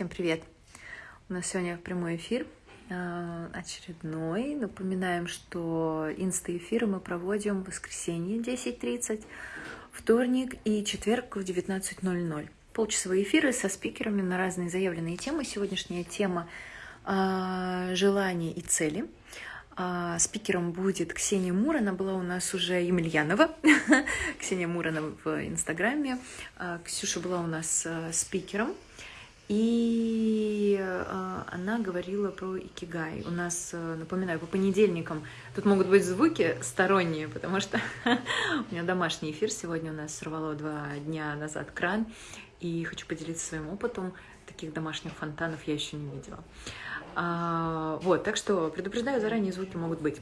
Всем привет! У нас сегодня прямой эфир э, очередной. Напоминаем, что инста-эфиры мы проводим в воскресенье 10.30, вторник и четверг в 19.00. Полчасовые эфиры со спикерами на разные заявленные темы. Сегодняшняя тема э, «Желания и цели». А, спикером будет Ксения Мур, она была у нас уже Емельянова, Ксения Мурана в Инстаграме. А, Ксюша была у нас спикером, и э, она говорила про икигай. У нас, э, напоминаю, по понедельникам тут могут быть звуки сторонние, потому что у меня домашний эфир сегодня у нас сорвало два дня назад кран, и хочу поделиться своим опытом. Таких домашних фонтанов я еще не видела. А, вот, так что предупреждаю, заранее звуки могут быть.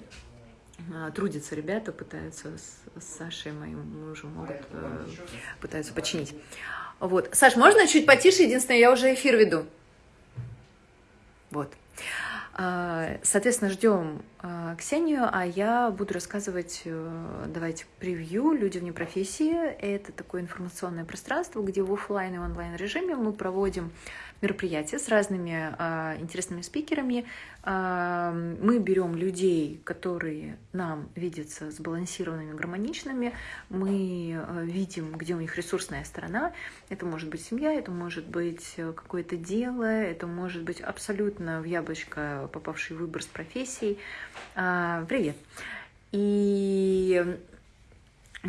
А, трудятся ребята, пытаются с, с Сашей, моим мужем, могут, э, пытаются починить. Вот. Саш, можно чуть потише? Единственное, я уже эфир веду. Вот. А, соответственно, ждем а, Ксению, а я буду рассказывать, э, давайте, превью «Люди вне профессии». Это такое информационное пространство, где в офлайн и онлайн режиме мы проводим мероприятия с разными а, интересными спикерами. А, мы берем людей, которые нам видятся сбалансированными, гармоничными. Мы а, видим, где у них ресурсная сторона. Это может быть семья, это может быть какое-то дело, это может быть абсолютно в яблочко попавший выбор с профессией. А, привет! И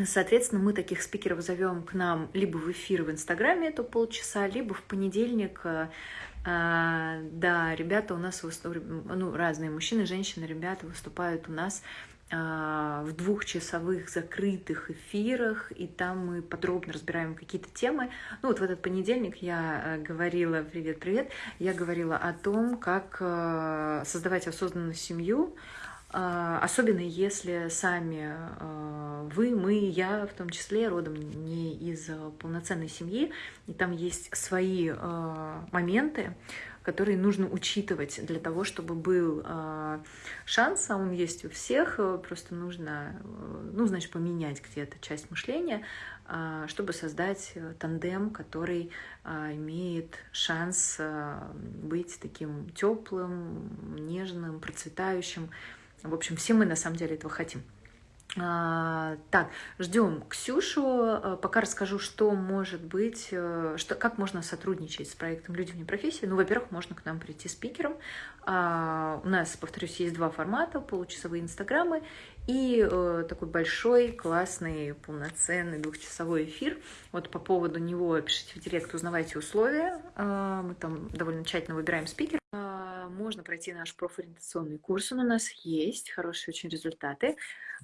Соответственно, мы таких спикеров зовем к нам либо в эфир в Инстаграме, это полчаса, либо в понедельник. Э, э, да, ребята у нас ну, разные мужчины, женщины, ребята выступают у нас э, в двухчасовых закрытых эфирах, и там мы подробно разбираем какие-то темы. Ну вот в этот понедельник я говорила, привет-привет, я говорила о том, как создавать осознанную семью, особенно если сами а, вы, мы, я в том числе родом не из а, полноценной семьи, и там есть свои моменты, которые нужно учитывать для того, чтобы был шанс, а он есть у всех, просто нужно, ну, значит, поменять где-то часть мышления, чтобы создать тандем, который имеет шанс быть таким теплым, нежным, процветающим, в общем, все мы на самом деле этого хотим. А, так, ждем Ксюшу. А, пока расскажу, что может быть, э, что, как можно сотрудничать с проектом «Люди вне профессии». Ну, во-первых, можно к нам прийти спикером. А, у нас, повторюсь, есть два формата, получасовые инстаграмы и э, такой большой, классный, полноценный двухчасовой эфир. Вот по поводу него пишите в директ, узнавайте условия. А, мы там довольно тщательно выбираем спикера можно пройти наш профориентационный курс, он у нас есть, хорошие очень результаты.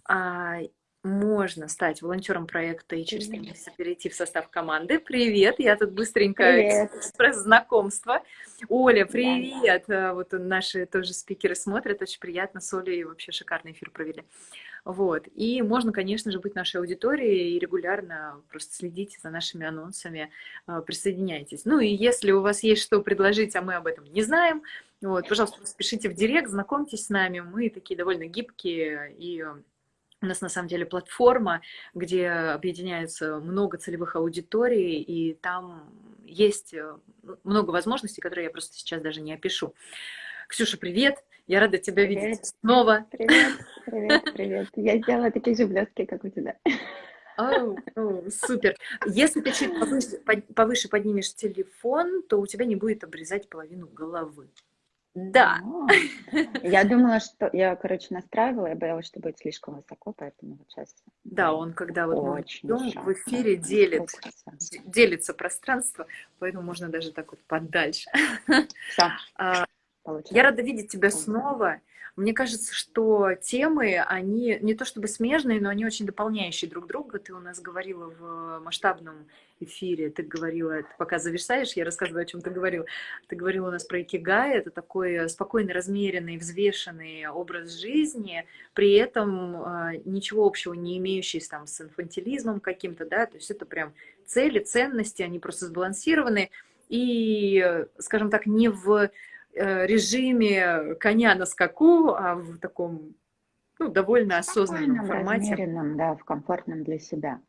А, можно стать волонтером проекта и через три месяца перейти в состав команды. Привет, я тут быстренько экспресс знакомства. Оля, привет! Да. Вот наши тоже спикеры смотрят, очень приятно, с Олей вообще шикарный эфир провели. Вот. И можно, конечно же, быть нашей аудиторией и регулярно просто следить за нашими анонсами, а, присоединяйтесь. Ну и если у вас есть что предложить, а мы об этом не знаем, вот, пожалуйста, пишите в директ, знакомьтесь с нами, мы такие довольно гибкие и у нас на самом деле платформа, где объединяется много целевых аудиторий, и там есть э, много возможностей, которые я просто сейчас даже не опишу. Ксюша, привет! Я рада тебя привет. видеть снова. Привет, привет, привет. Я сделала такие же блестки, как у тебя. Oh, oh, супер. Если ты чуть повыше, повыше поднимешь телефон, то у тебя не будет обрезать половину головы. Да. Я думала, что... Я, короче, настраивала, я боялась, что будет слишком высоко, поэтому вот сейчас... Да, он когда вот Очень мы в эфире делит, делится пространство, поэтому можно даже так вот подальше. Все. А, я рада видеть тебя снова. Мне кажется, что темы, они не то чтобы смежные, но они очень дополняющие друг друга. Ты у нас говорила в масштабном эфире, ты говорила, ты пока завершаешь, я рассказываю, о чем ты говорила. Ты говорила у нас про икигай, это такой спокойно размеренный, взвешенный образ жизни, при этом э, ничего общего не имеющий там, с инфантилизмом каким-то, да, то есть это прям цели, ценности, они просто сбалансированы, и, скажем так, не в Э, режиме коня на скаку, а в таком ну, довольно осознанном формате. Размеренном, да, в комфортном для себя.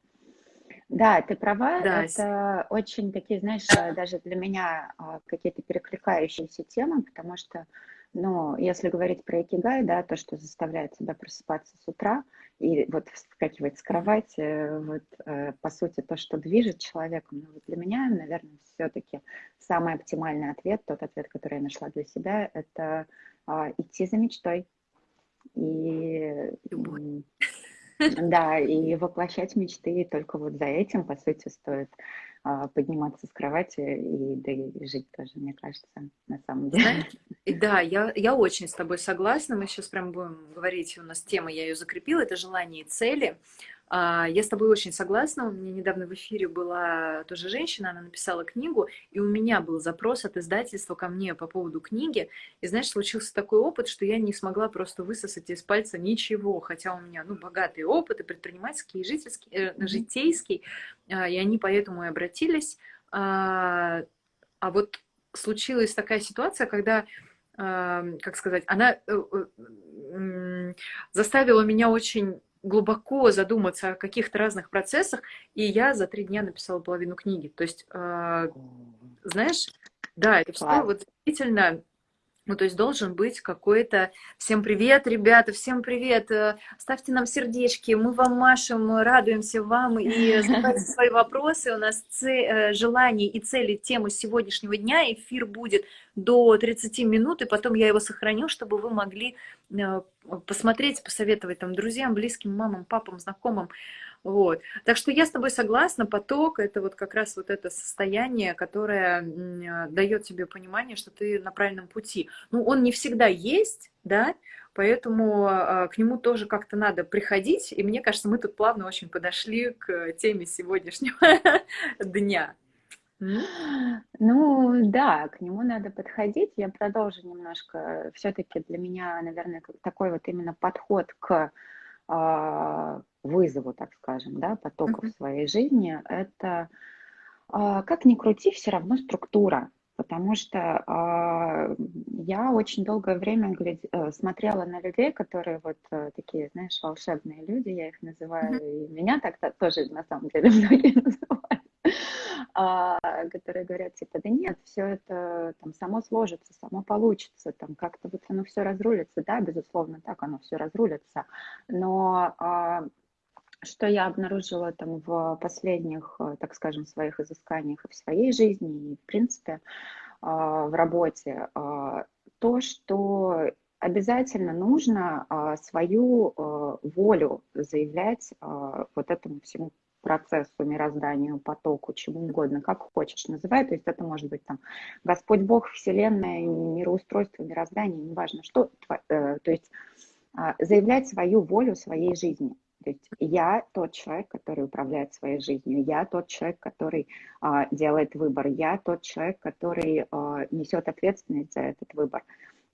Да, ты права, Да, это очень такие, знаешь, э, даже для меня а, какие-то перекликающиеся темы, потому что, ну, если говорить про икигай, да, то, что заставляет тебя просыпаться с утра и вот вскакивать с кровати, вот, э, по сути, то, что движет человеком, ну, вот для меня, наверное, все-таки самый оптимальный ответ, тот ответ, который я нашла для себя, это а, идти за мечтой. И любовь. Да, и воплощать мечты только вот за этим, по сути, стоит а, подниматься с кровати и, да и жить тоже, мне кажется, на самом деле. Да, я, я очень с тобой согласна. Мы сейчас прям будем говорить, у нас тема, я ее закрепила, это желание и цели. А, я с тобой очень согласна. У меня недавно в эфире была тоже женщина, она написала книгу, и у меня был запрос от издательства ко мне по поводу книги. И знаешь, случился такой опыт, что я не смогла просто высосать из пальца ничего, хотя у меня ну, богатый опыт и предпринимательский, и жительский, э, житейский, а, и они поэтому и обратились. А, а вот случилась такая ситуация, когда как сказать, она э, э, заставила меня очень глубоко задуматься о каких-то разных процессах, и я за три дня написала половину книги. То есть, э, знаешь, да, это все вот действительно ну, то есть должен быть какой-то... Всем привет, ребята, всем привет! Э, ставьте нам сердечки, мы вам машем, радуемся вам и задавайте свои вопросы. У нас ц... желания и цели темы сегодняшнего дня. Эфир будет до 30 минут, и потом я его сохраню, чтобы вы могли э, посмотреть, посоветовать там друзьям, близким, мамам, папам, знакомым. Вот. Так что я с тобой согласна, поток – это вот как раз вот это состояние, которое дает тебе понимание, что ты на правильном пути. Ну, он не всегда есть, да, поэтому а, к нему тоже как-то надо приходить, и мне кажется, мы тут плавно очень подошли к теме сегодняшнего дня. Ну да, к нему надо подходить. Я продолжу немножко. Все-таки для меня, наверное, такой вот именно подход к вызову, так скажем, да, потока в своей жизни, это, а, как ни крути, все равно структура. Потому что а, я очень долгое время глядь, э, смотрела на людей, которые вот э, такие, знаешь, волшебные люди, я их называю, и меня так -то тоже на самом деле многие называют. а, которые говорят, типа, да нет, все это там само сложится, само получится, там как-то вот оно все разрулится, да, безусловно, так оно все разрулится, но а, что я обнаружила там в последних, э, так скажем, своих изысканиях и в своей жизни, и в принципе а, в работе, а, то, что обязательно нужно а, свою э, волю заявлять вот этому всему процессу, мирозданию, потоку, чему угодно, как хочешь называй. То есть это может быть там Господь Бог, Вселенная, мироустройство, мироздание, неважно что. Э, то есть а, заявлять свою волю своей жизни. То есть я тот человек, который управляет своей жизнью, я тот человек, который а, делает выбор, я тот человек, который а, несет ответственность за этот выбор.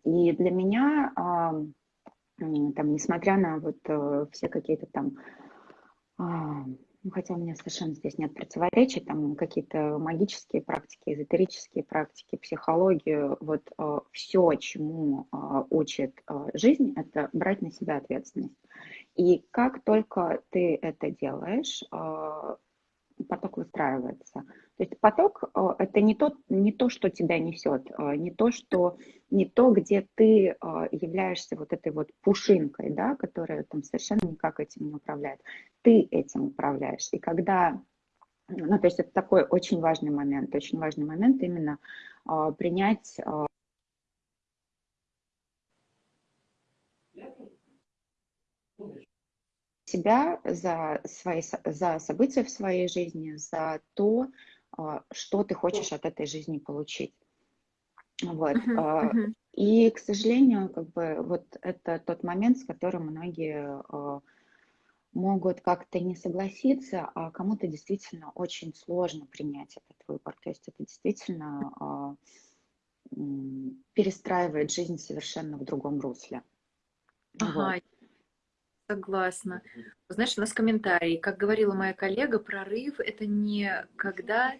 И для меня, а, там, несмотря на вот а, все какие-то там а, ну, хотя у меня совершенно здесь нет противоречий, там какие-то магические практики, эзотерические практики, психологию, вот э, все, чему э, учит э, жизнь, это брать на себя ответственность. И как только ты это делаешь, э, поток выстраивается. То есть поток э, – это не то, не то, что тебя несет, э, не то, что, не то, где ты э, являешься вот этой вот пушинкой, да, которая там совершенно никак этим не управляет. Ты этим управляешь. И когда ну, то есть это такой очень важный момент, очень важный момент именно принять себя за, свои, за события в своей жизни, за то, а, что ты хочешь от этой жизни получить. Вот. Uh-huh, uh-huh. И, к сожалению, как бы вот это тот момент, с которым многие а, могут как-то не согласиться, а кому-то действительно очень сложно принять этот выбор. То есть это действительно перестраивает жизнь совершенно в другом русле. Ага, вот. Согласна. Знаешь, у нас комментарий. Как говорила моя коллега, прорыв – это не когда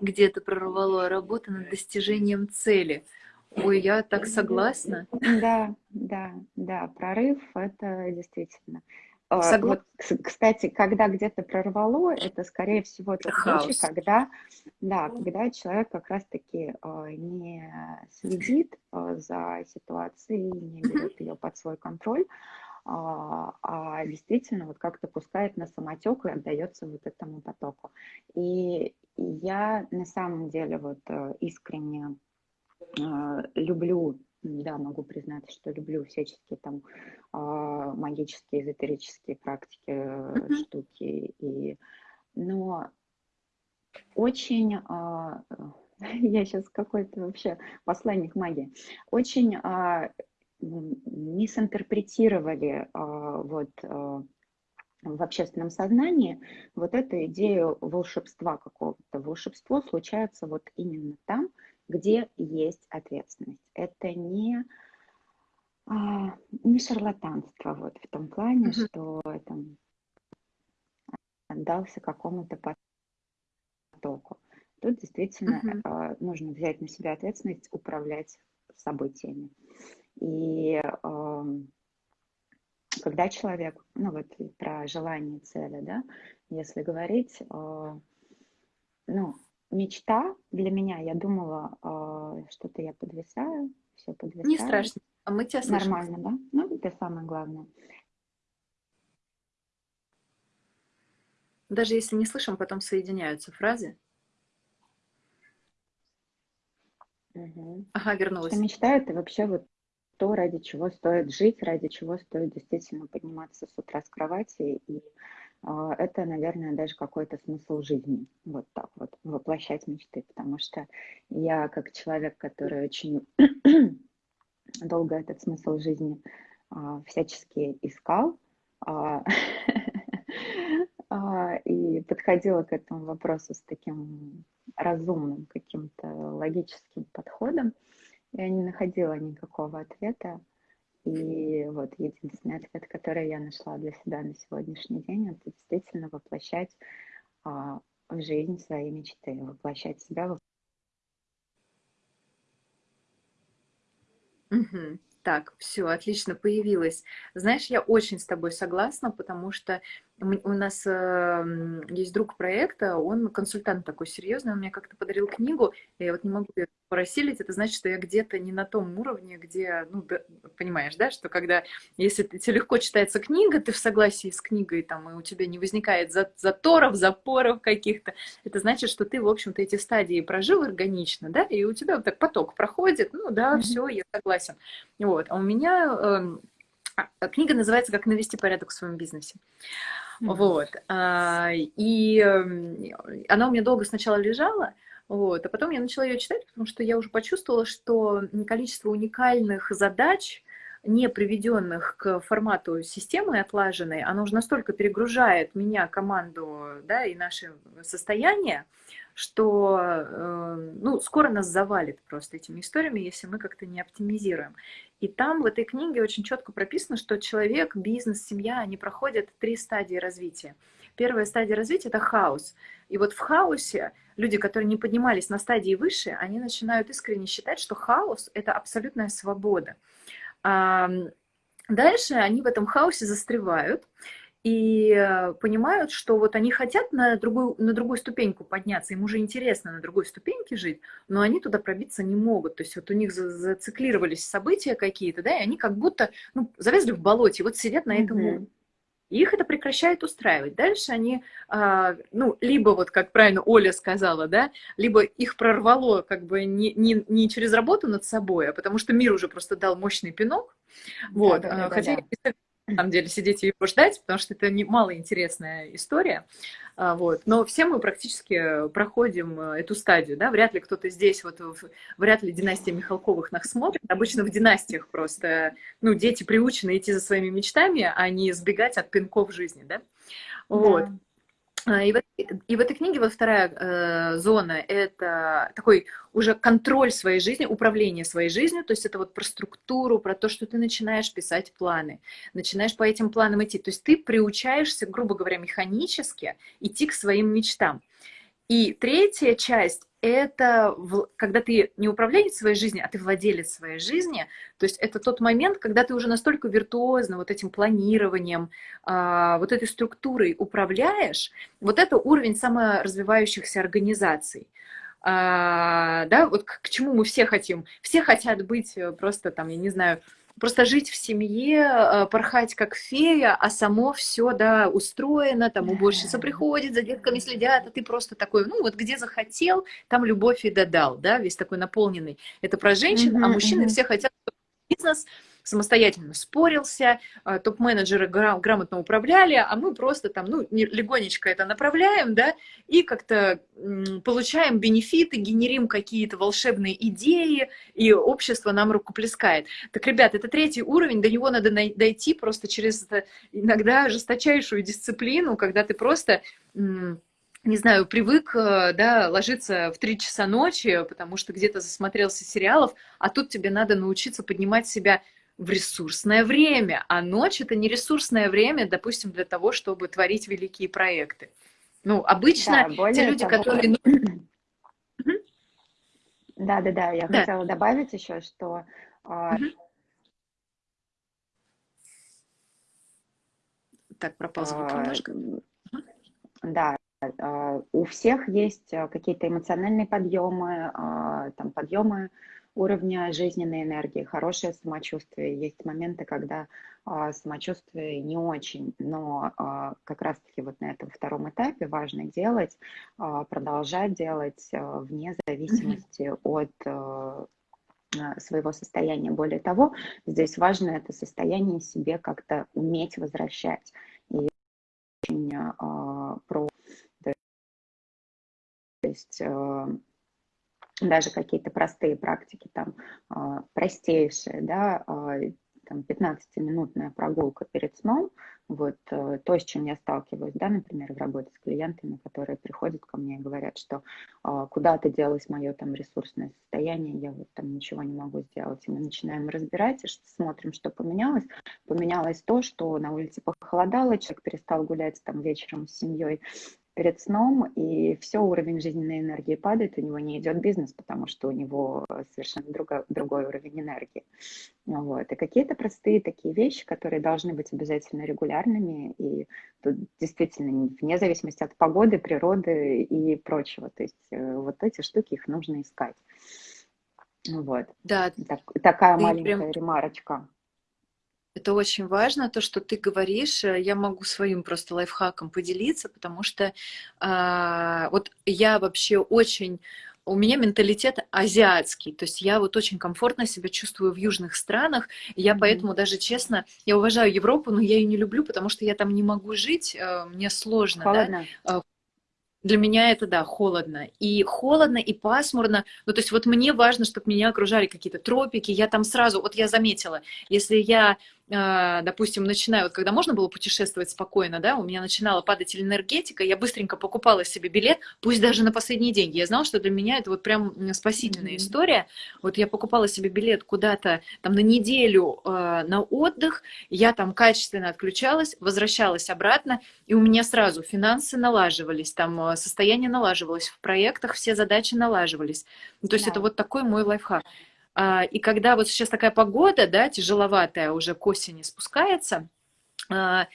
где-то прорвало, а работа над достижением цели. Ой, я так согласна. Да, да, да, прорыв – это действительно. а, вот, кстати, когда где-то прорвало, это, скорее всего, тот случай, когда, да, когда человек как раз-таки а, не следит а, за ситуацией, не берет ее под свой контроль, а действительно вот как-то пускает на самотек и отдается вот этому потоку. И я на самом деле вот э, искренне люблю да, могу признать, что люблю всяческие там а, магические, эзотерические практики, mm-hmm. штуки. И... Но очень, а, я сейчас какой-то вообще посланник магии, очень а, мисинтерпретировали вот в общественном сознании вот эту идею волшебства какого-то. Волшебство случается вот именно там, где есть ответственность. Это не, а, не шарлатанство вот в том плане, mm-hmm. что там отдался какому-то потоку. Тут действительно mm-hmm. нужно взять на себя ответственность, управлять событиями. И э, когда человек, ну вот про желание цели, да, если говорить, э, ну, мечта для меня, я думала, э, что-то я подвисаю, все подвисаю. Не страшно, а мы тебя слышим. Нормально, да? Ну, это самое главное. Даже если не слышим, потом соединяются фразы. Угу. Ага, вернулась. Что мечта это вообще вот то, ради чего стоит жить, ради чего стоит действительно подниматься с утра с кровати. И а, это, наверное, даже какой-то смысл жизни, вот так вот, воплощать мечты, потому что я как человек, который очень долго этот смысл жизни а, всячески искал, а, и подходила к этому вопросу с таким разумным каким-то логическим подходом, я не находила никакого ответа, и вот единственный ответ, который я нашла для себя на сегодняшний день, это действительно воплощать а, в жизнь свои мечты, воплощать себя. В... Угу. Так, все, отлично, появилась. Знаешь, я очень с тобой согласна, потому что у нас э, есть друг проекта, он консультант такой серьезный, он мне как-то подарил книгу, я вот не могу ее просилить, это значит, что я где-то не на том уровне, где, ну, да, понимаешь, да, что когда, если тебе легко читается книга, ты в согласии с книгой, там, и у тебя не возникает заторов, запоров каких-то, это значит, что ты, в общем-то, эти стадии прожил органично, да, и у тебя вот так поток проходит, ну, да, mm-hmm. все, я согласен. Вот, а у меня э, книга называется «Как навести порядок в своем бизнесе». Вот. А, и она у меня долго сначала лежала, вот, а потом я начала ее читать, потому что я уже почувствовала, что количество уникальных задач, не приведенных к формату системы отлаженной, оно уже настолько перегружает меня, команду, да, и наше состояние, что э, ну, скоро нас завалит просто этими историями, если мы как-то не оптимизируем. И там в этой книге очень четко прописано, что человек, бизнес, семья, они проходят три стадии развития. Первая стадия развития – это хаос. И вот в хаосе люди, которые не поднимались на стадии выше, они начинают искренне считать, что хаос – это абсолютная свобода. Дальше они в этом хаосе застревают, и э, понимают, что вот они хотят на другую, на другую ступеньку подняться, им уже интересно на другой ступеньке жить, но они туда пробиться не могут. То есть вот у них зациклировались события какие-то, да, и они как будто ну, завязли в болоте, вот сидят на этом mm-hmm. И их это прекращает устраивать. Дальше они, а, ну, либо вот, как правильно Оля сказала, да, либо их прорвало как бы не, не, не через работу над собой, а потому что мир уже просто дал мощный пинок. Вот. Да, да, Хотя да на самом деле сидеть и его ждать, потому что это малоинтересная история. А, вот. Но все мы практически проходим э, эту стадию. Да? Вряд ли кто-то здесь, вот, вряд ли династия Михалковых нас смотрит. Обычно в династиях просто ну, дети приучены идти за своими мечтами, а не сбегать от пинков жизни. Да? Вот. Да. А, и в, и в этой книге вот вторая э, зона – это такой уже контроль своей жизни, управление своей жизнью, то есть это вот про структуру, про то, что ты начинаешь писать планы, начинаешь по этим планам идти. То есть ты приучаешься, грубо говоря, механически идти к своим мечтам. И третья часть – это когда ты не управленец своей жизни, а ты владелец своей жизни. То есть это тот момент, когда ты уже настолько виртуозно вот этим планированием, а, вот этой структурой управляешь. Вот это уровень саморазвивающихся организаций. А, да, вот к, к чему мы все хотим. Все хотят быть э, просто там, я не знаю, просто жить в семье, э, порхать как фея, а само все, да, устроено, там уборщица приходит, за детками следят, а ты просто такой, ну вот где захотел, там любовь и додал, да, весь такой наполненный. Это про женщин, а мужчины все хотят бизнес, самостоятельно спорился, а, топ-менеджеры грамотно управляли, а мы просто там, ну, легонечко это направляем, да, и как-то получаем бенефиты, генерим какие-то волшебные идеи, и общество нам рукоплескает. Так, ребят, это третий уровень, до него надо дойти просто через иногда жесточайшую дисциплину, когда ты просто не знаю, привык, э, да, ложиться в три часа ночи, потому что где-то засмотрелся сериалов, а тут тебе надо научиться поднимать себя в ресурсное время, а ночь это не ресурсное время, допустим, для того, чтобы творить великие проекты. Ну, обычно да, те люди, того, которые... Да, да, да, я да. хотела добавить еще, что... Угу. Так, пропал звук а, немножко. Да, а, у всех есть какие-то эмоциональные подъемы, там подъемы уровня жизненной энергии, хорошее самочувствие. Есть моменты, когда а, самочувствие не очень, но а, как раз-таки вот на этом втором этапе важно делать, а, продолжать делать а, вне зависимости mm-hmm. от а, своего состояния. Более того, здесь важно это состояние себе как-то уметь возвращать. И очень а, про то есть а, даже какие-то простые практики, там, а, простейшие, да, а, там, 15-минутная прогулка перед сном, вот э, то, с чем я сталкиваюсь, да, например, в работе с клиентами, которые приходят ко мне и говорят, что а, куда-то делось мое там ресурсное состояние, я вот там ничего не могу сделать, и мы начинаем разбирать, и смотрим, что поменялось. Поменялось то, что на улице похолодало, человек перестал гулять там вечером с семьей, перед сном, и все, уровень жизненной энергии падает, у него не идет бизнес, потому что у него совершенно другой, другой уровень энергии. Вот. И какие-то простые такие вещи, которые должны быть обязательно регулярными, и тут действительно вне зависимости от погоды, природы и прочего. То есть э, вот эти штуки, их нужно искать. Вот. Да. Так, такая маленькая прям... ремарочка. Это очень важно, то, что ты говоришь. Э, я могу своим просто лайфхаком поделиться, потому что а, вот я вообще очень у меня менталитет азиатский, то есть я вот очень комфортно себя чувствую в южных странах, я mm-hmm. поэтому даже честно, я уважаю Европу, но я ее не люблю, потому что я там не могу жить, э, мне сложно, Холодно. да, для меня это, да, холодно. И холодно, и пасмурно. Ну, то есть вот мне важно, чтобы меня окружали какие-то тропики. Я там сразу, вот я заметила, если я допустим, начинаю, вот когда можно было путешествовать спокойно, да, у меня начинала падать энергетика, я быстренько покупала себе билет, пусть даже на последние деньги. Я знала, что для меня это вот прям спасительная mm-hmm. история. Вот я покупала себе билет куда-то там на неделю э, на отдых, я там качественно отключалась, возвращалась обратно, и у меня сразу финансы налаживались, там а, состояние налаживалось, в проектах все задачи налаживались. Ну, то есть да. это вот такой мой лайфхак. А, и когда вот сейчас такая погода, да, тяжеловатая, уже к осени спускается, а,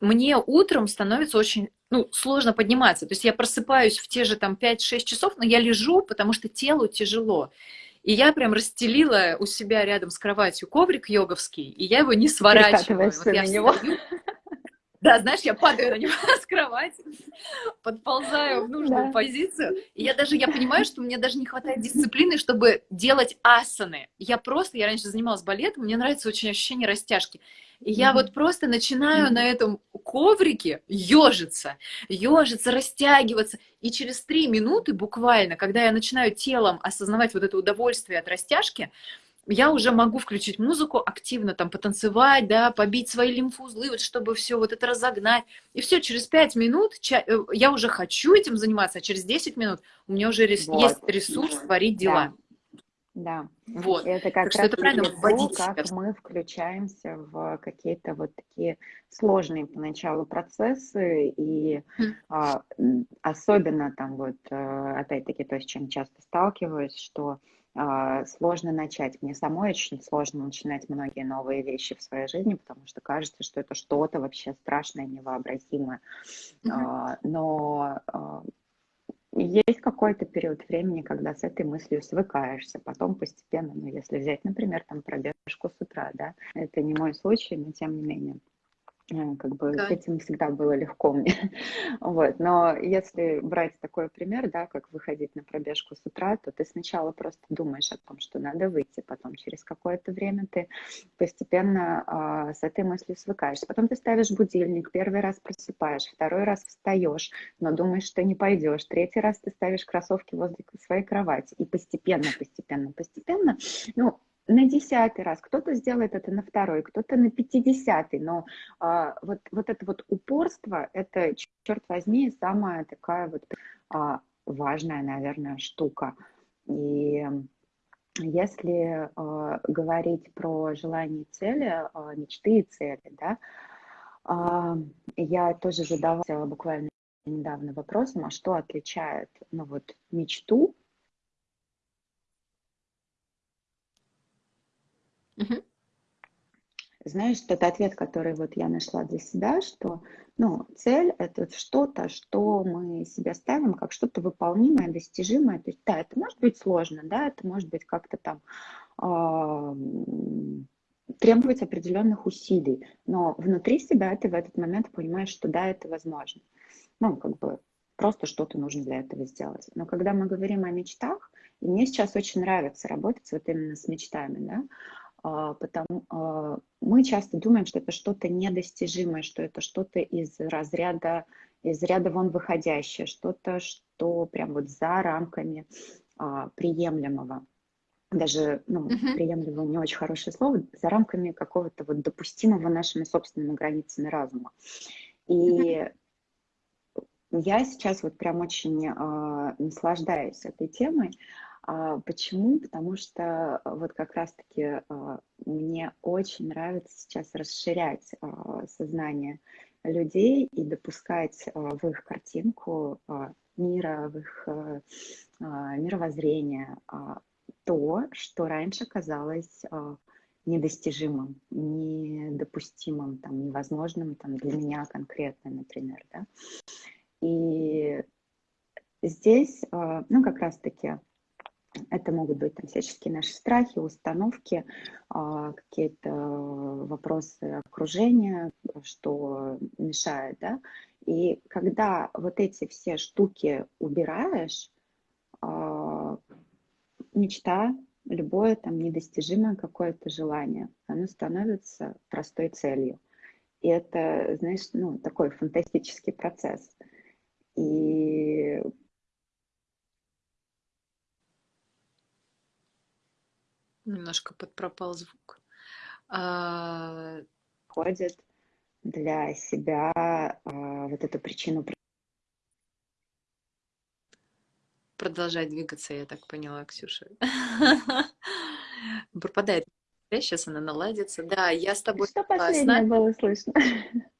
мне утром становится очень ну, сложно подниматься. То есть я просыпаюсь в те же там 5-6 часов, но я лежу, потому что телу тяжело. И я прям расстелила у себя рядом с кроватью коврик йоговский, и я его не сворачиваю. Вот я него. Да, знаешь, я падаю на него с кровати, подползаю в нужную да. позицию. И я даже, я понимаю, что мне даже не хватает дисциплины, чтобы делать асаны. Я просто, я раньше занималась балетом, мне нравится очень ощущение растяжки. И я вот просто начинаю на этом коврике ежиться, ежиться, растягиваться. И через три минуты буквально, когда я начинаю телом осознавать вот это удовольствие от растяжки, я уже могу включить музыку, активно там потанцевать, да, побить свои лимфузлы, вот, чтобы все вот это разогнать. И все, через 5 минут э, я уже хочу этим заниматься, а через 10 минут у меня уже рес... вот. есть ресурс творить дела. Да. Вот. Это как так что раз это правильно то, как мы включаемся в какие-то вот такие сложные поначалу процессы, и а, особенно там вот, э, опять-таки, то, с чем часто сталкиваюсь, что а, сложно начать. Мне самой очень сложно начинать многие новые вещи в своей жизни, потому что кажется, что это что-то вообще страшное, невообразимое. Mm-hmm. А, но а, есть какой-то период времени, когда с этой мыслью свыкаешься, потом постепенно, ну, если взять, например, там пробежку с утра, да, это не мой случай, но тем не менее, как бы да. с этим всегда было легко мне. вот. Но если брать такой пример, да, как выходить на пробежку с утра, то ты сначала просто думаешь о том, что надо выйти, потом через какое-то время ты постепенно а, с этой мыслью свыкаешься. Потом ты ставишь будильник, первый раз просыпаешь, второй раз встаешь, но думаешь, что не пойдешь, третий раз ты ставишь кроссовки возле своей кровати, и постепенно, постепенно, постепенно, ну, на десятый раз, кто-то сделает это на второй, кто-то на пятидесятый, но а, вот, вот это вот упорство, это, черт возьми, самая такая вот а, важная, наверное, штука. И если а, говорить про желания и цели, а, мечты и цели, да, а, я тоже задавала буквально недавно вопросом, а что отличает ну, вот, мечту Знаешь, тот ответ, который вот я нашла для себя, что ну, цель – это что-то, что мы себе ставим как что-то выполнимое, достижимое. То есть, да, это может быть сложно, да, это может быть как-то там э, требовать определенных усилий, но внутри себя ты в этот момент понимаешь, что да, это возможно. Ну, как бы просто что-то нужно для этого сделать. Но когда мы говорим о мечтах, и мне сейчас очень нравится работать вот именно с мечтами, да, потому а, мы часто думаем, что это что-то недостижимое, что это что-то из разряда, из ряда вон выходящее, что-то, что прям вот за рамками а, приемлемого. Даже, ну, uh-huh. приемлемого не очень хорошее слово, за рамками какого-то вот допустимого нашими собственными границами разума. И uh-huh. я сейчас вот прям очень э, наслаждаюсь этой темой, а, почему? Потому что а, вот как раз-таки а, мне очень нравится сейчас расширять сознание людей и допускать в их картинку мира, в их мировоззрение то, что раньше казалось недостижимым, недопустимым, там, невозможным там, для меня конкретно, например. Да? И здесь, ну, как раз-таки это могут быть там, всяческие наши страхи, установки, а, какие-то вопросы окружения, что мешает, да. И когда вот эти все штуки убираешь, а, мечта, любое там недостижимое какое-то желание, оно становится простой целью. И это, знаешь, ну, такой фантастический процесс. И Немножко подпропал звук. А... Ходит для себя а, вот эту причину продолжать двигаться, я так поняла, Ксюша. Пропадает. Сейчас она наладится. Да, я с тобой Что последнее было слышно?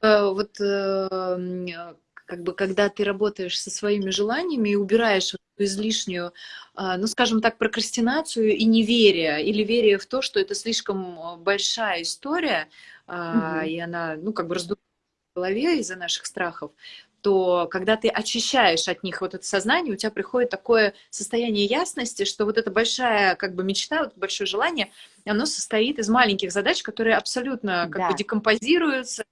Э, вот э, как бы когда ты работаешь со своими желаниями и убираешь излишнюю, а, ну, скажем так, прокрастинацию и неверие, или верие в то, что это слишком а, большая история, угу. и она, ну, как бы раздувается в голове из-за наших страхов, то когда ты очищаешь от них вот это сознание, у тебя приходит такое состояние ясности, что вот эта большая как бы мечта, вот большое желание, оно состоит из маленьких задач, которые абсолютно как да. бы декомпозируются,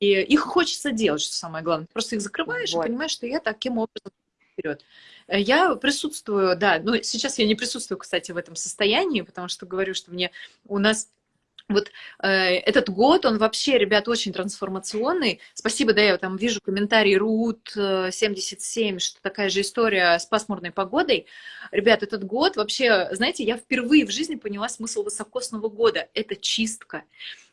и их хочется делать, что самое главное. Просто их закрываешь вот. и понимаешь, что я таким образом вперед. Э, я присутствую, да, ну сейчас я не присутствую, кстати, в этом состоянии, потому что говорю, что мне у нас вот э, этот год, он вообще, ребят, очень трансформационный. Спасибо, да, я там вижу комментарий Рут 77, э, что такая же история с пасмурной погодой. Ребят, этот год вообще, знаете, я впервые в жизни поняла смысл высокосного года. Это чистка.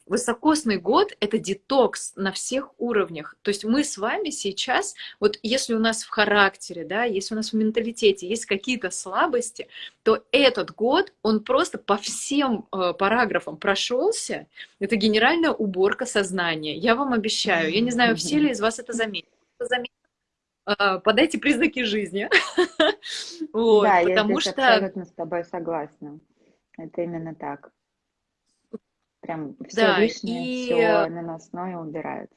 Высокосный год — это детокс на всех уровнях. То есть мы с вами сейчас, вот если у нас в характере, да, если у нас в менталитете есть какие-то слабости, то этот год, он просто по всем э, параграфам прошелся. Это генеральная уборка сознания. Я вам обещаю. Я не знаю, все ли из вас это заметили. Э, подайте признаки жизни. вот, да, потому я что... абсолютно с тобой согласна. Это именно так. Прям все да, лишнее, и... все наносное убирается.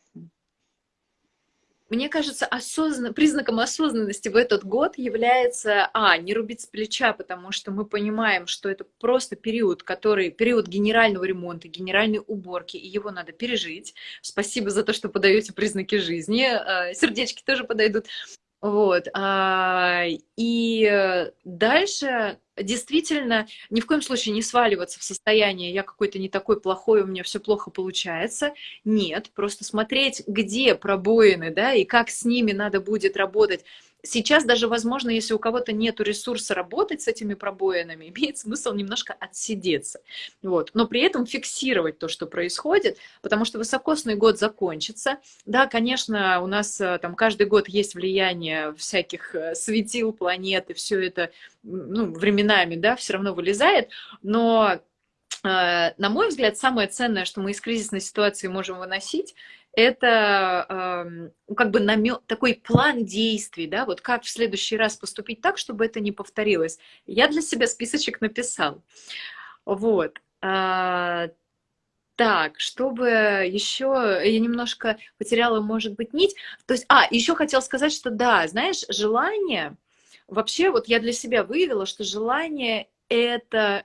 Мне кажется, осознан... признаком осознанности в этот год является, а, не рубить с плеча, потому что мы понимаем, что это просто период, который, период генерального ремонта, генеральной уборки, и его надо пережить. Спасибо за то, что подаете признаки жизни. Э, сердечки тоже подойдут. Вот. А, и дальше действительно ни в коем случае не сваливаться в состояние «я какой-то не такой плохой, у меня все плохо получается». Нет, просто смотреть, где пробоины, да, и как с ними надо будет работать Сейчас даже, возможно, если у кого-то нет ресурса работать с этими пробоинами, имеет смысл немножко отсидеться. Вот. Но при этом фиксировать то, что происходит, потому что высокосный год закончится. Да, конечно, у нас э, там каждый год есть влияние всяких э, светил, планет, и все это ну, временами, да, все равно вылезает, но э, на мой взгляд, самое ценное, что мы из кризисной ситуации можем выносить, это э, как бы намет, такой план действий, да, вот как в следующий раз поступить так, чтобы это не повторилось. Я для себя списочек написал. Вот. А, так, чтобы еще я немножко потеряла, может быть, нить. То есть, а, еще хотел сказать, что да, знаешь, желание, вообще вот я для себя выявила, что желание это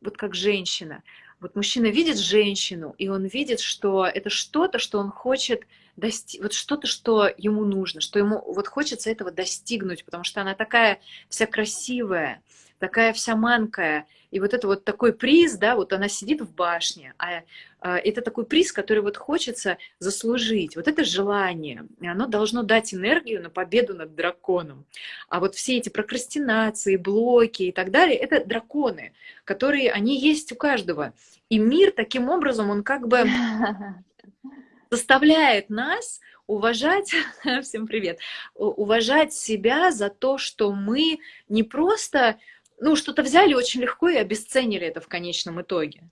вот как женщина. Вот мужчина видит женщину, и он видит, что это что-то, что он хочет достичь, вот что-то, что ему нужно, что ему вот хочется этого достигнуть, потому что она такая вся красивая, такая вся манкая. И вот это вот такой приз, да, вот она сидит в башне, а, а это такой приз, который вот хочется заслужить. Вот это желание, и оно должно дать энергию на победу над драконом. А вот все эти прокрастинации, блоки и так далее, это драконы, которые, они есть у каждого. И мир таким образом, он как бы заставляет нас уважать, всем привет, уважать себя за то, что мы не просто ну, что-то взяли очень легко и обесценили это в конечном итоге.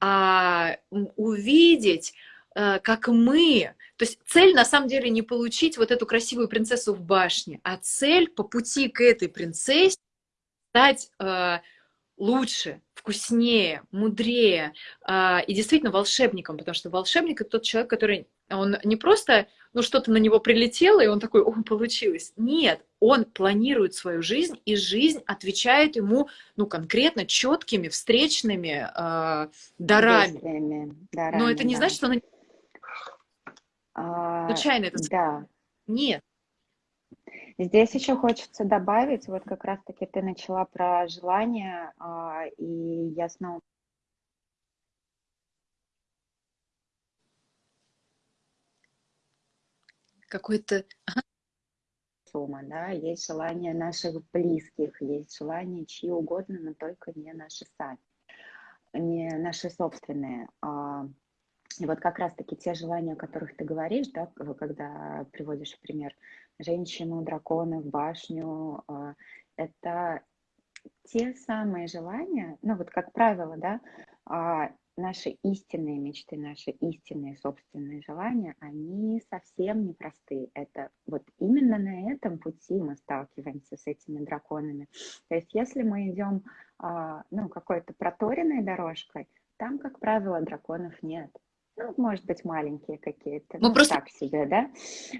А увидеть, э, как мы... То есть цель на самом деле не получить вот эту красивую принцессу в башне, а цель по пути к этой принцессе стать э, лучше, вкуснее, мудрее э, и действительно волшебником, потому что волшебник это тот человек, который он не просто, ну, что-то на него прилетело, и он такой, о, получилось. Нет, он планирует свою жизнь, и жизнь отвечает ему, ну, конкретно четкими, встречными э, дарами. дарами. Но это не да. значит, что она а, случайно это Да. Нет. Здесь еще хочется добавить, вот как раз-таки ты начала про желание, а, и я снова какой-то... Сумма, да, есть желание наших близких, есть желание чьи угодно, но только не наши сами, не наши собственные. А, и вот как раз-таки те желания, о которых ты говоришь, да, когда приводишь пример женщину, дракона в башню, а, это те самые желания, ну вот как правило, да, а, наши истинные мечты, наши истинные собственные желания, они совсем непростые. Это вот именно на этом пути мы сталкиваемся с этими драконами. То есть если мы идем а, ну, какой-то проторенной дорожкой, там, как правило, драконов нет. Ну, может быть, маленькие какие-то, ну, ну просто... так себе, да?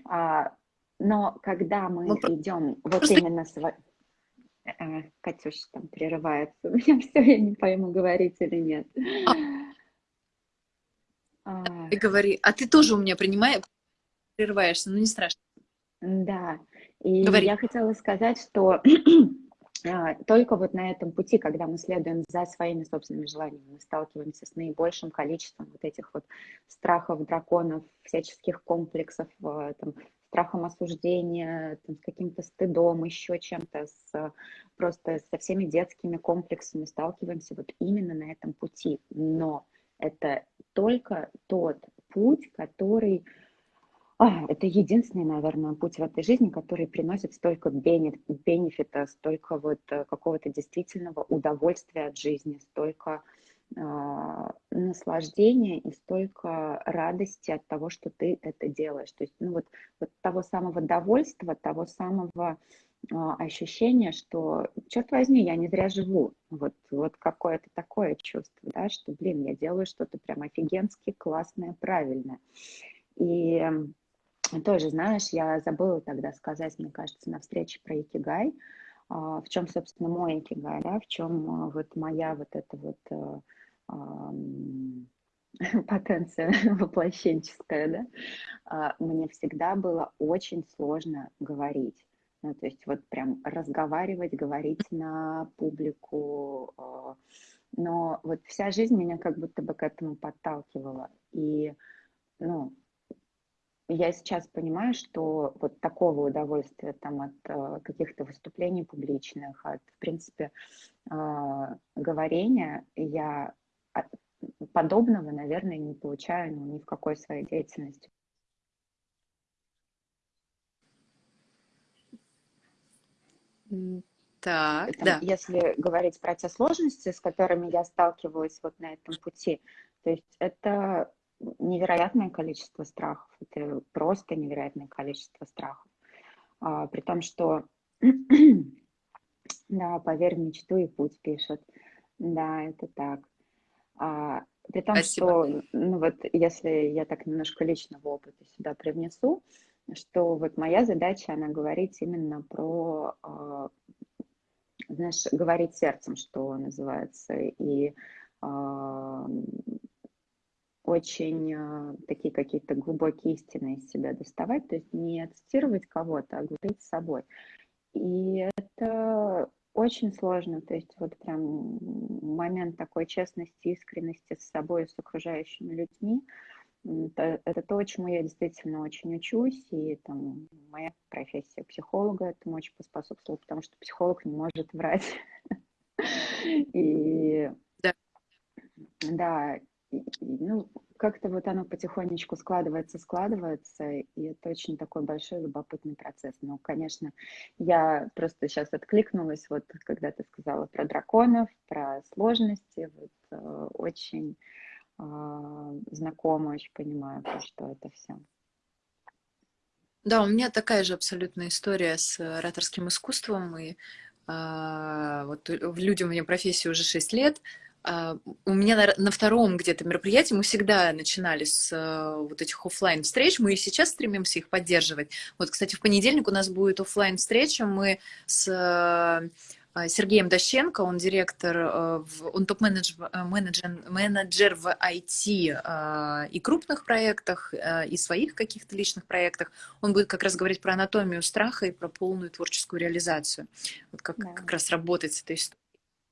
А, но когда мы ну, идем вот просто... именно с... А, Катюша там прерывается. У меня все, я не пойму, говорить или нет. А, а... И говори, а ты тоже у меня принимаешь, прерываешься, ну не страшно. Да, и говори. я хотела сказать, что а, только вот на этом пути, когда мы следуем за своими собственными желаниями, мы сталкиваемся с наибольшим количеством вот этих вот страхов, драконов, всяческих комплексов, там, страхом осуждения, там, с каким-то стыдом, еще чем-то, с, просто со всеми детскими комплексами сталкиваемся вот именно на этом пути. Но Это только тот путь, который... А, это единственный, наверное, путь в этой жизни, который приносит столько бенефита, столько вот э, какого-то действительного удовольствия от жизни, столько э, наслаждения и столько радости от того, что ты это делаешь. То есть, ну вот, вот того самого довольства, того самого ощущение, что, черт возьми, я не зря живу. Вот, вот какое-то такое чувство, да, что, блин, я делаю что-то прям офигенски классное, правильное. И тоже, знаешь, я забыла тогда сказать, мне кажется, на встрече про Икигай, а, в чем, собственно, мой Икигай, да, в чем а, вот моя вот эта вот потенция воплощенческая, да, мне всегда было очень сложно говорить. Ну, то есть вот прям разговаривать, говорить на публику. А, но вот вся жизнь меня как будто бы к этому подталкивала. И, ну, я сейчас понимаю, что вот такого удовольствия там от э, каких-то выступлений публичных, от, в принципе, э, говорения я подобного, наверное, не получаю ну, ни в какой своей деятельности. Так, Там, да. Если говорить про те сложности, с которыми я сталкивалась вот на этом пути, то есть это невероятное количество страхов, это просто невероятное количество страхов. А, при том, что, да, поверь в мечту и путь пишут. Да, это так. А, при том, Спасибо. что, ну вот, если я так немножко личного опыта сюда привнесу, что вот моя задача, она говорить именно про, а, знаешь, говорить сердцем, что называется, и а, очень а, такие какие-то глубокие истины из себя доставать, то есть не цитировать кого-то, а говорить с собой. И это очень сложно, то есть вот прям момент такой честности, искренности с собой с окружающими людьми, это, это то, чему я действительно очень учусь, и там моя профессия психолога этому очень поспособствовала, потому что психолог не может врать. И да, да ну, как-то вот оно потихонечку складывается, складывается, и это очень такой большой любопытный процесс. Но, конечно, я просто сейчас откликнулась, вот когда ты сказала про драконов, про сложности, вот э, очень знакома, очень понимаю, про что это все. Да, у меня такая же абсолютная история с ораторским искусством. И а, вот людям у меня профессии уже 6 лет. А, у меня на, на втором где-то мероприятии мы всегда начинали с а, вот этих офлайн встреч, мы и сейчас стремимся их поддерживать. Вот, кстати, в понедельник у нас будет офлайн встреча, мы с а, Сергеем Дощенко, он директор, э, он топ-менеджер э, менеджер, менеджер в IT а, и крупных проектах, э, и своих каких-то личных проектах. Он будет как раз говорить про анатомию страха и про полную творческую реализацию. Вот как, да. как раз работать с этой историей.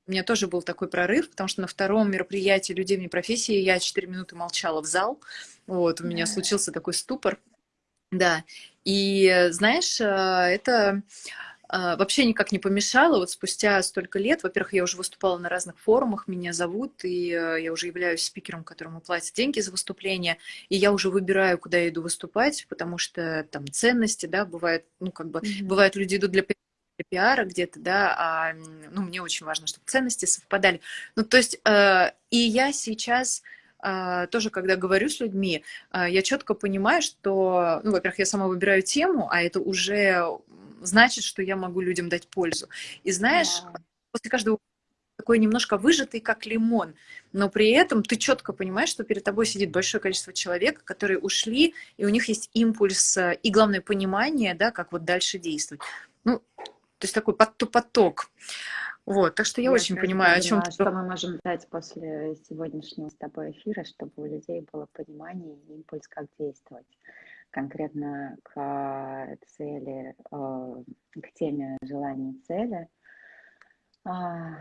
У меня тоже был такой прорыв, потому что на втором мероприятии людей вне профессии я 4 минуты молчала в зал. Вот, у меня случился такой ступор. Да. И знаешь, это а, вообще никак не помешало. Вот спустя столько лет, во-первых, я уже выступала на разных форумах, меня зовут, и э, я уже являюсь спикером, которому платят деньги за выступление, и я уже выбираю, куда я иду выступать, потому что там ценности, да, бывает, ну, как бы, mm-hmm. бывают люди идут для для пиара где-то, да, а ну, мне очень важно, чтобы ценности совпадали. Ну, то есть, э, и я сейчас э, тоже, когда говорю с людьми, э, я четко понимаю, что, ну, во-первых, я сама выбираю тему, а это уже значит, что я могу людям дать пользу. И знаешь, yeah. после каждого такой немножко выжатый, как лимон, но при этом ты четко понимаешь, что перед тобой сидит большое количество человек, которые ушли, и у них есть импульс э, и, главное, понимание, да, как вот дальше действовать. Ну, то есть такой поток. Вот, так что я, я очень понимаю, о чем ты... Что мы можем дать после сегодняшнего с тобой эфира, чтобы у людей было понимание и импульс, как действовать конкретно к цели, э, к теме желаний цели. А,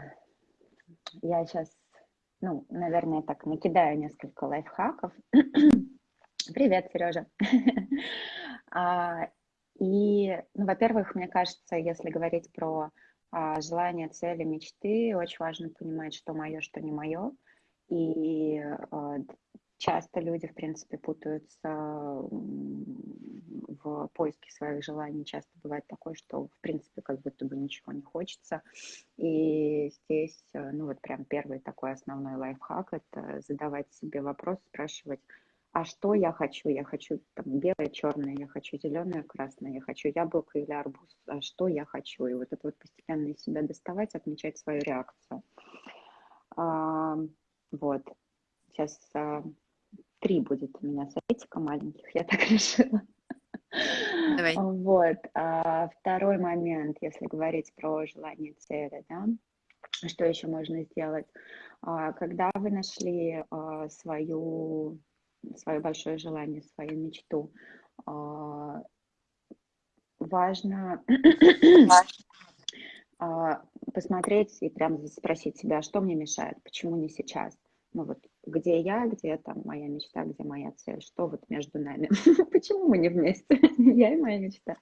я сейчас, ну, наверное, так накидаю несколько лайфхаков. Привет, Сережа. А, и, ну, во-первых, мне кажется, если говорить про а, желания, цели, мечты, очень важно понимать, что мое, что не мое. И э, часто люди, в принципе, путаются в поиске своих желаний. Часто бывает такое, что, в принципе, как будто бы ничего не хочется. И здесь, э, ну вот прям первый такой основной лайфхак – это задавать себе вопрос, спрашивать, а что я хочу? Я хочу там белое, черное, я хочу зеленое, красное, я хочу яблоко или арбуз. А что я хочу? И вот это вот постепенно из себя доставать, отмечать свою реакцию. А, вот. Сейчас а, три будет у меня советика маленьких, я так решила. Давай. Вот. А, второй момент, если говорить про желание цели, да, что еще можно сделать? А, когда вы нашли а, свою свое большое желание, свою мечту. А, важно а, посмотреть и прям спросить себя, что мне мешает, почему не сейчас. Ну вот, где я, где там моя мечта, где моя цель, что вот между нами, почему мы не вместе, я и моя мечта.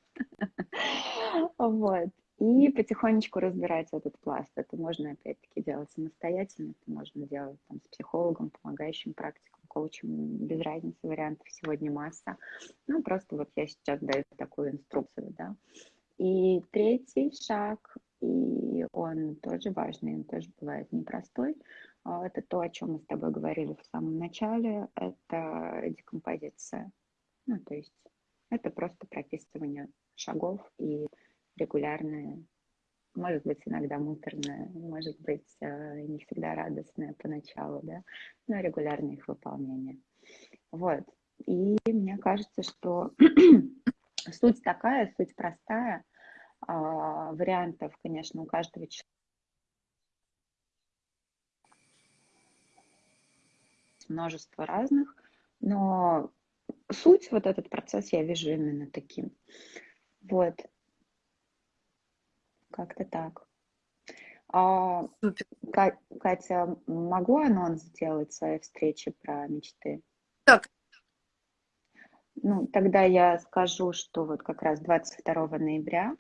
Вот. И потихонечку разбирать этот пласт. Это можно, опять-таки, делать самостоятельно, это можно делать там, с психологом, помогающим практиком, коучем, без разницы, вариантов сегодня масса. Ну, просто вот я сейчас даю такую инструкцию, да. И третий шаг, и он тоже важный, он тоже бывает непростой, это то, о чем мы с тобой говорили в самом начале, это декомпозиция. Ну, то есть это просто прописывание шагов и регулярное, может быть, иногда муторное, может быть, э, не всегда радостное поначалу, да, но регулярное их выполнение. Вот. И мне кажется, что суть такая, суть простая. А, вариантов, конечно, у каждого человека множество разных, но суть, вот этот процесс я вижу именно таким. Вот. Как-то так. А, Катя, могу анонс сделать своей встречи про мечты? Так. Ну, тогда я скажу, что вот как раз 22 ноября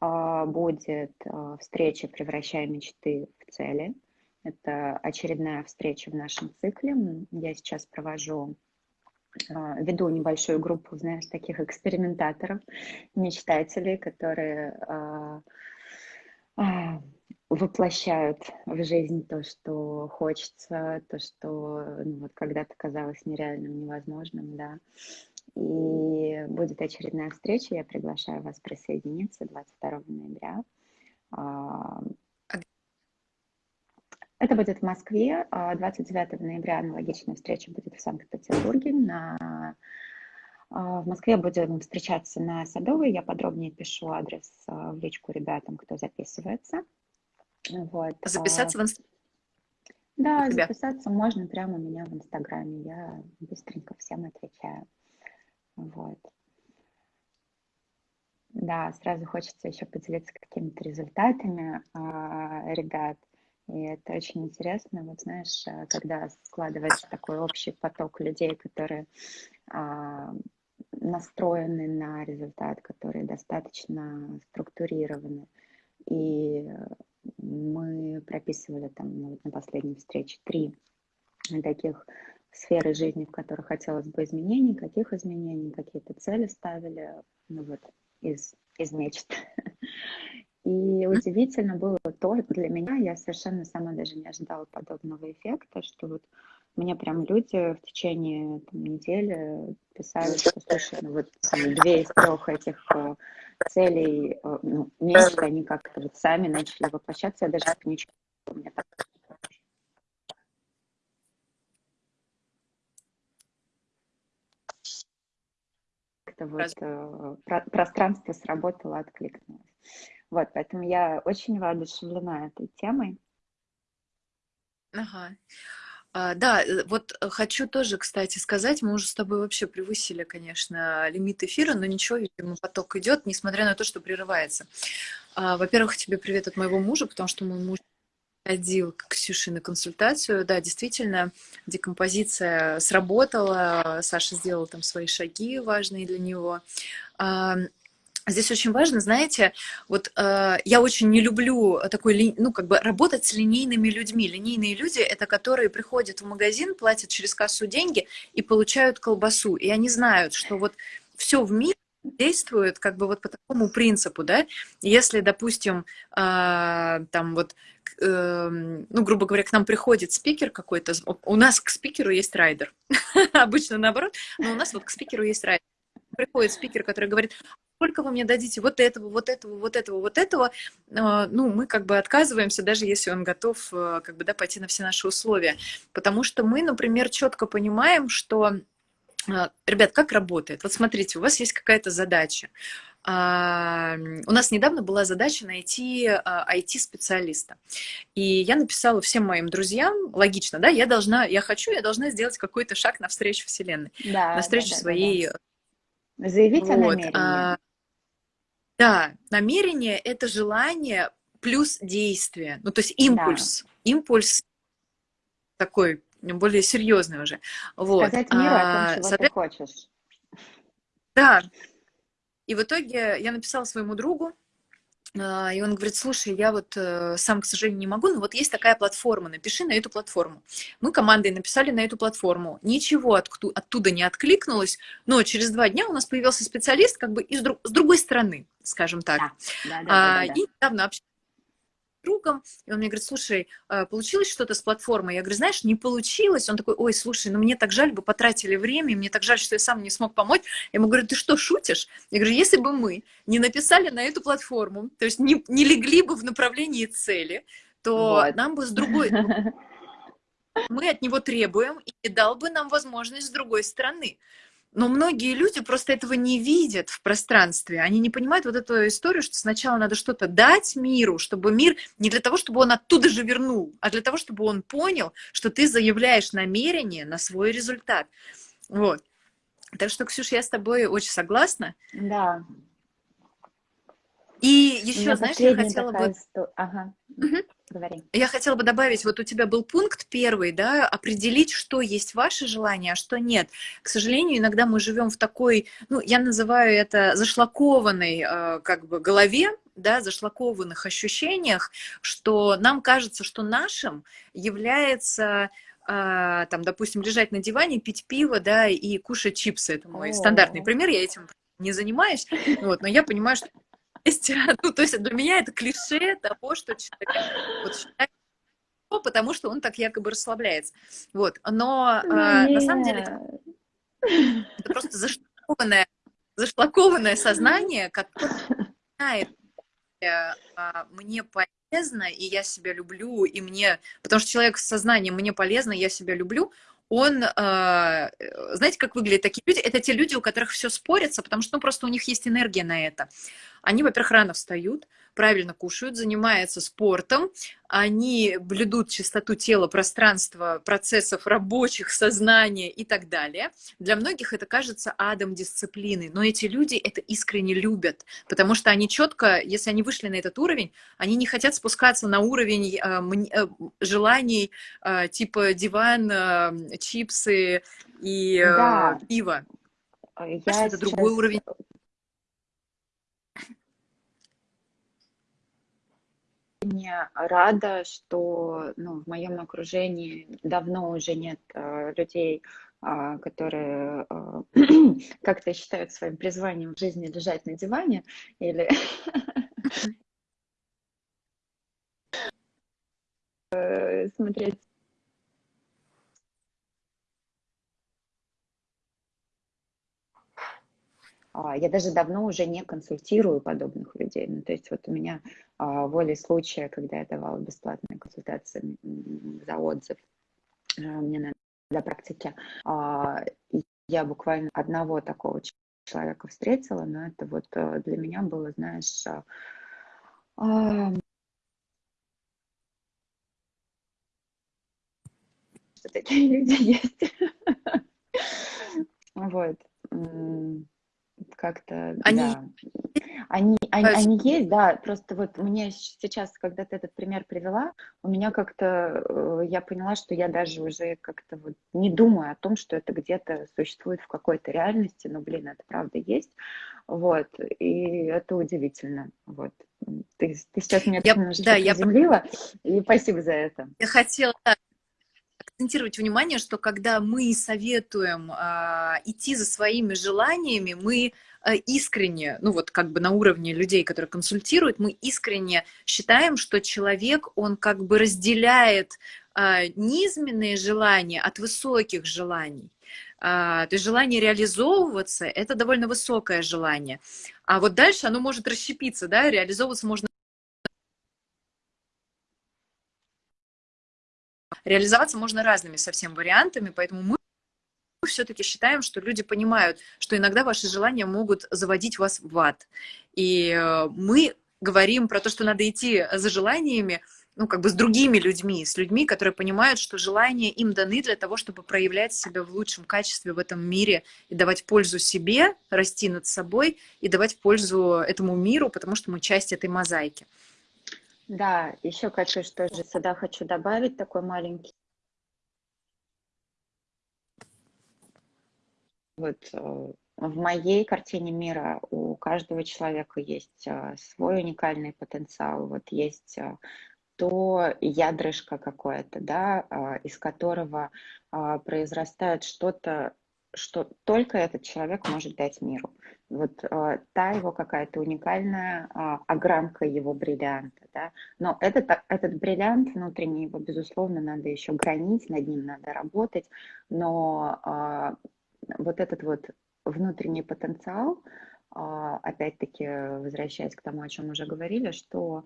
а, будет а, встреча «Превращая мечты в цели». Это очередная встреча в нашем цикле. Я сейчас провожу а, веду небольшую группу, знаешь, таких экспериментаторов, мечтателей, которые а, а, воплощают в жизнь то, что хочется, то, что ну, вот когда-то казалось нереальным, невозможным, да. И будет очередная встреча, я приглашаю вас присоединиться 22 ноября. Это будет в Москве. 29 а, ноября аналогичная встреча будет в Санкт-Петербурге. На... А, в Москве будем встречаться на Садовой. Я подробнее пишу адрес а, в личку ребятам, кто записывается. Вот. Записаться в Инстаграме? Да, записаться можно прямо у меня в Инстаграме. Я быстренько всем отвечаю. Вот. Да, сразу хочется еще поделиться какими-то результатами ребят. И это очень интересно, вот знаешь, э, когда складывается такой общий поток людей, которые а, настроены на результат, которые достаточно структурированы. И мы прописывали там ну, на последней встрече три таких сферы жизни, в которых хотелось бы изменений, каких изменений, какие-то цели ставили, ну вот, из, из мечт. И удивительно было то, для меня, я совершенно сама даже не ожидала подобного эффекта, что вот мне прям люди в течение там, недели писали, что, слушай, ну вот там, две из трех этих э, целей, э, ну, месяца, они как-то вот сами начали воплощаться, я даже ничего у меня так как-то вот э, про пространство сработало, откликнулось. Вот, поэтому я очень воодушевлена этой темой. Ага. А, да, э, вот э, хочу тоже, кстати, сказать, мы уже с тобой вообще превысили, конечно, лимит эфира, но ничего, видимо, поток идет, несмотря на то, что прерывается. А, во-первых, тебе привет от моего мужа, потому что мой муж ходил к Ксюше на консультацию. Да, действительно, декомпозиция сработала, Саша сделал там свои шаги важные для него. Здесь очень важно, знаете, вот э, я очень не люблю такой, ну, как бы работать с линейными людьми. Линейные люди — это которые приходят в магазин, платят через кассу деньги и получают колбасу. И они знают, что вот все в мире действует как бы вот по такому принципу, да. Если, допустим, э, там вот э, ну, грубо говоря, к нам приходит спикер какой-то, у нас к спикеру есть райдер, обычно наоборот, но у нас вот к спикеру есть райдер. Приходит спикер, который говорит, сколько вы мне дадите вот этого, вот этого, вот этого, вот этого, а, ну, мы как бы отказываемся, даже если он готов э, как бы, да, пойти на все наши условия. Потому что мы, например, четко понимаем, что а, Ребят, как работает? Вот смотрите, у вас есть какая-то задача. А, у нас недавно была задача найти IT-специалиста. И я написала всем моим друзьям, логично, да, я должна, я хочу, я должна сделать какой-то шаг навстречу Вселенной, да, навстречу да, да, своей... Да, да. Заявить вот. о намерении. Да, намерение — это желание плюс действие. Ну, то есть импульс. Да. Импульс такой более серьезный уже. Вот. Сказать миру а, о том, чего соответ... ты хочешь. Да. И в итоге я написала своему другу, а, и он говорит, слушай, я вот э, сам, к сожалению, не могу, но вот есть такая платформа, напиши на эту платформу. Мы командой написали на эту платформу, ничего оттуда не откликнулось, но через два дня у нас появился специалист как бы из, с другой стороны, скажем так. Да, да, да, а, да, да. И недавно общались другом, и он мне говорит, слушай, а, получилось что-то с платформой? Я говорю, знаешь, не получилось. Он такой, ой, слушай, ну мне так жаль бы потратили время, мне так жаль, что я сам не смог помочь. Я ему говорю, ты что, шутишь? Я говорю, если бы мы не написали на эту платформу, то есть не, не легли бы в направлении цели, то вот. нам бы с другой... Мы от него требуем, и дал бы нам возможность с другой стороны. Но многие люди просто этого не видят в пространстве. Они не понимают вот эту историю, что сначала надо что-то дать миру, чтобы мир не для того, чтобы он оттуда же вернул, а для того, чтобы он понял, что ты заявляешь намерение на свой результат. Вот. Так что, Ксюша, я с тобой очень согласна. Да. И еще, знаешь, я хотела бы... Сто... Ага. Угу. Говори. Я хотела бы добавить, вот у тебя был пункт первый, да, определить, что есть ваше желание, а что нет. К сожалению, иногда мы живем в такой, ну, я называю это зашлакованной э, как бы голове, да, зашлакованных ощущениях, что нам кажется, что нашим является э, там, допустим, лежать на диване, пить пиво, да, и кушать чипсы. Это мой О -о -о. стандартный пример, я этим не занимаюсь, вот, но я понимаю, что ну, то есть для меня это клише того, что человек вот, считает, потому что он так якобы расслабляется. Вот. Но ну, а, на самом деле это, это просто зашлакованное, зашлакованное сознание, которое знает, а, мне полезно, и я себя люблю, и мне... Потому что человек с сознанием «мне полезно, я себя люблю», он, а, знаете, как выглядят такие люди? Это те люди, у которых все спорится, потому что ну, просто у них есть энергия на это. Они, во-первых, рано встают, правильно кушают, занимаются спортом, они блюдут чистоту тела, пространства, процессов рабочих, сознания и так далее. Для многих это кажется адом дисциплины, но эти люди это искренне любят, потому что они четко, если они вышли на этот уровень, они не хотят спускаться на уровень э, э, желаний э, типа диван, э, чипсы и э, да. пиво. Я это сейчас... другой уровень очень рада, что ну, в моем окружении давно уже нет э, людей, э, которые э, как-то считают своим призванием в жизни лежать на диване или смотреть я даже давно уже не консультирую подобных людей. Ну, то есть вот у меня а, волей случая, когда я давала бесплатные консультации за отзыв а, мне на, для практики, а, я буквально одного такого человека встретила, но это вот а, для меня было, знаешь, а, что такие люди есть. Вот как-то, они... да. Они, они, они есть, да, просто вот мне сейчас, когда ты этот пример привела, у меня как-то, э, я поняла, что я даже уже как-то вот не думаю о том, что это где-то существует в какой-то реальности, но, блин, это правда есть, вот, и это удивительно, вот. Ты, ты сейчас меня я, немножечко да, приземлила, я... и спасибо за это. Я хотела акцентировать внимание, что когда мы советуем э, идти за своими желаниями, мы искренне, ну вот как бы на уровне людей, которые консультируют, мы искренне считаем, что человек, он как бы разделяет э, низменные желания от высоких желаний. А, то есть желание реализовываться – это довольно высокое желание. А вот дальше оно может расщепиться, да, реализовываться можно реализоваться можно разными совсем вариантами, поэтому мы все-таки считаем, что люди понимают, что иногда ваши желания могут заводить вас в ад. И э, мы говорим про то, что надо идти за желаниями, ну, как бы с другими людьми, с людьми, которые понимают, что желания им даны для того, чтобы проявлять себя в лучшем качестве в этом мире и давать пользу себе, расти над собой и давать пользу этому миру, потому что мы часть этой мозаики. Да, еще, Катюш, тоже сюда хочу добавить такой маленький. Вот э, в моей картине мира у каждого человека есть э, свой уникальный потенциал, вот есть э, то ядрышко какое-то, да, из которого произрастает что-то что только этот человек может дать миру. Вот та его какая-то уникальная огранка его бриллианта, да. Но этот, этот бриллиант внутренний, его, безусловно, надо еще гранить, над ним надо работать, но вот этот вот внутренний потенциал, э, опять-таки, возвращаясь к тому, о чем уже говорили, что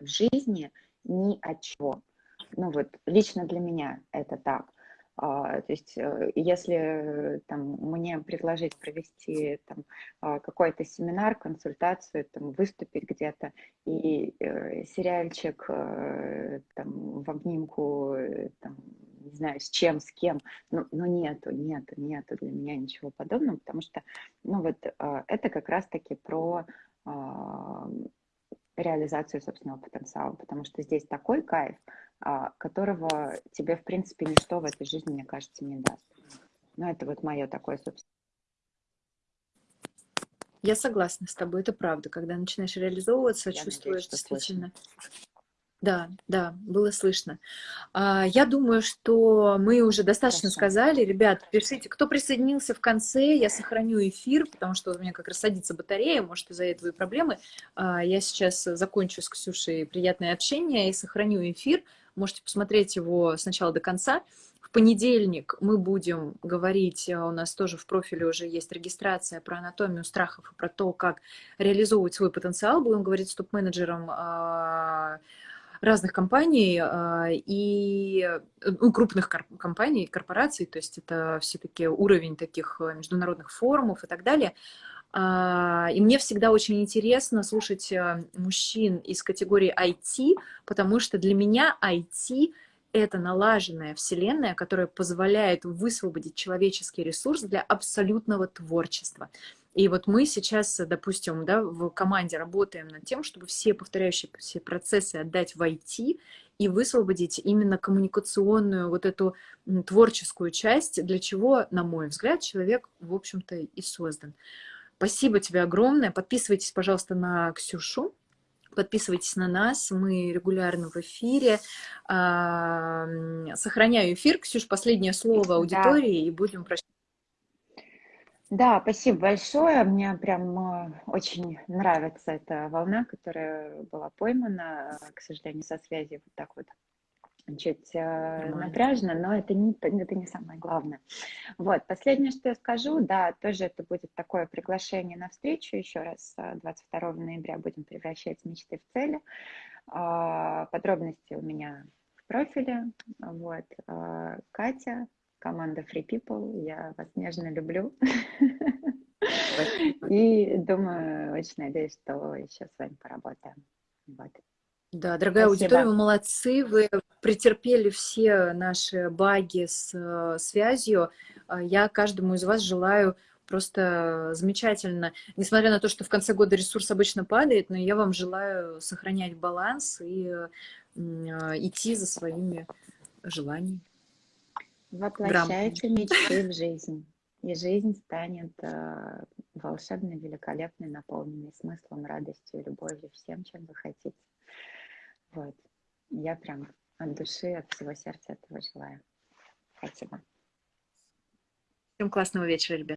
в жизни ни от чего. Ну вот, лично для меня это так. А, то есть, э, если там, мне предложить провести там, а, какой-то семинар, консультацию, там, выступить где-то, и э, сериальчик э, там, в обнимку, там, не знаю, с чем, с кем, ну, ну нету, нету, нету для меня ничего подобного, потому что, ну вот, э, это как раз-таки про реализацию собственного потенциала, потому что здесь такой кайф, а, которого тебе, в принципе, ничто в этой жизни, мне кажется, не даст. Но это вот мое такое, собственно. Я согласна с тобой, это правда. Когда начинаешь реализовываться, Я чувствуешь надеюсь, действительно... Слышно. Да, да, было слышно. А, я думаю, что мы уже достаточно Хорошо. сказали. Ребят, пишите, кто присоединился в конце, я сохраню эфир, потому что у меня как раз садится батарея, может, из-за этого и проблемы. А, я сейчас закончу с Ксюшей приятное общение и сохраню эфир. Можете посмотреть его сначала до конца. В понедельник мы будем говорить, а, у нас тоже в профиле уже есть регистрация про анатомию страхов и про то, как реализовывать свой потенциал. Будем говорить с топ-менеджером разных компаний а, и ну, крупных компаний, корпораций, то есть это все-таки уровень таких э, международных форумов и так далее. А, и мне всегда очень интересно слушать э, мужчин из категории IT, потому что для меня IT это налаженная вселенная, которая позволяет высвободить человеческий ресурс для абсолютного творчества. И вот мы сейчас, допустим, да, в команде работаем над тем, чтобы все повторяющиеся процессы отдать в IT и высвободить именно коммуникационную вот эту творческую часть, для чего, на мой взгляд, человек, в общем-то, и создан. Спасибо тебе огромное. Подписывайтесь, пожалуйста, на Ксюшу. Подписывайтесь на нас, мы регулярно в эфире. Сохраняю эфир. Ксюш, последнее слово аудитории, да. и будем прощаться. Да, спасибо большое. Мне прям э, очень нравится эта волна, которая была поймана, к сожалению, со связи вот так вот чуть э, напряжно, но это не, это не самое главное. Вот, последнее, что я скажу, да, тоже это будет такое приглашение на встречу, еще раз 22 э, ноября будем превращать мечты в цели. Э, подробности у меня в профиле, вот, э, Катя, команда Free People. Я вас нежно люблю. И думаю, очень надеюсь, что еще с вами поработаем. Вот. Да, дорогая Спасибо. аудитория, вы молодцы, вы претерпели все наши баги с э, связью. А Я каждому из вас желаю просто замечательно, несмотря на то, что в конце года ресурс обычно падает, но я вам желаю сохранять баланс и м, э, идти за своими желаниями. Воплощайте мечты в жизнь. И жизнь станет э, волшебной, великолепной, наполненной смыслом, радостью, любовью, всем, чем вы хотите. Вот. Я прям от души, от всего сердца этого желаю. Спасибо. Всем классного вечера, ребят.